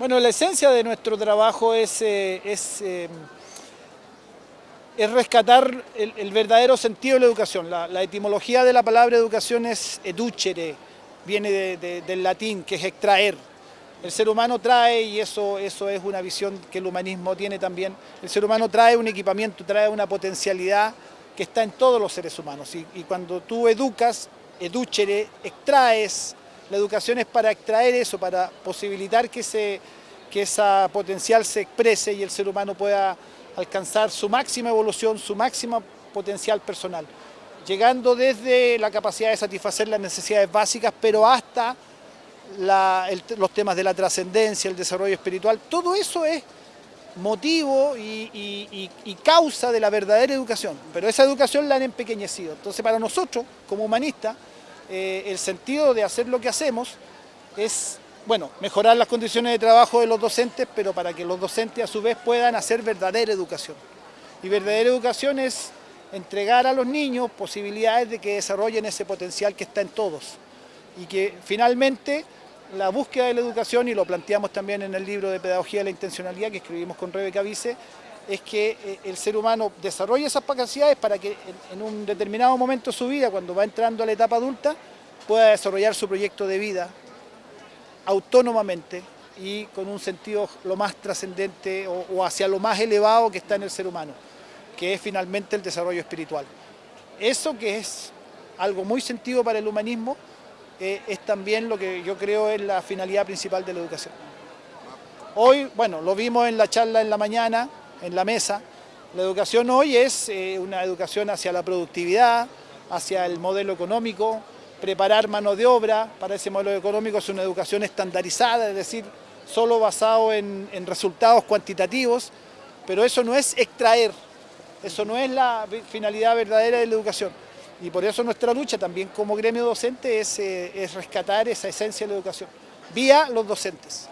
Bueno, la esencia de nuestro trabajo es, eh, es, eh, es rescatar el, verdadero sentido de la educación. La, etimología de la palabra educación es educere, viene del latín, que es extraer. El ser humano trae, y eso, eso es una visión que el humanismo tiene también, el ser humano trae un equipamiento, trae una potencialidad que está en todos los seres humanos. Y, y cuando tú educas, educere, extraes, la educación es para extraer eso, para posibilitar que, se, que potencial se exprese y el ser humano pueda alcanzar su máxima evolución, su máxima potencial personal, llegando desde la capacidad de satisfacer las necesidades básicas, pero hasta los temas de la trascendencia, el desarrollo espiritual, todo eso es motivo y, causa de la verdadera educación, pero esa educación la han empequeñecido. Entonces para nosotros, como humanistas, eh, el sentido de hacer lo que hacemos es, bueno, mejorar las condiciones de trabajo de los docentes, pero para que los docentes a su vez puedan hacer verdadera educación. Y verdadera educación es entregar a los niños posibilidades de que desarrollen ese potencial que está en todos. Y que finalmente la búsqueda de la educación, y lo planteamos también en el libro de Pedagogía de la Intencionalidad que escribimos con Rebeca Vice, es que eh, el ser humano desarrolle esas capacidades para que en un determinado momento de su vida, cuando va entrando a la etapa adulta, pueda desarrollar su proyecto de vida autónomamente y con un sentido lo más trascendente o, hacia lo más elevado que está en el ser humano, que es finalmente el desarrollo espiritual. Eso que es algo muy sentido para el humanismo, eh, es también lo que yo creo es la finalidad principal de la educación. Hoy, bueno, lo vimos en la charla en la mañana, en la mesa. La educación hoy es eh, una educación hacia la productividad, hacia el modelo económico, preparar mano de obra para ese modelo económico es una educación estandarizada, es decir, solo basado en, resultados cuantitativos, pero eso no es extraer, eso no es la finalidad verdadera de la educación. Y por eso nuestra lucha también como gremio docente es, eh, es rescatar esa esencia de la educación, vía los docentes.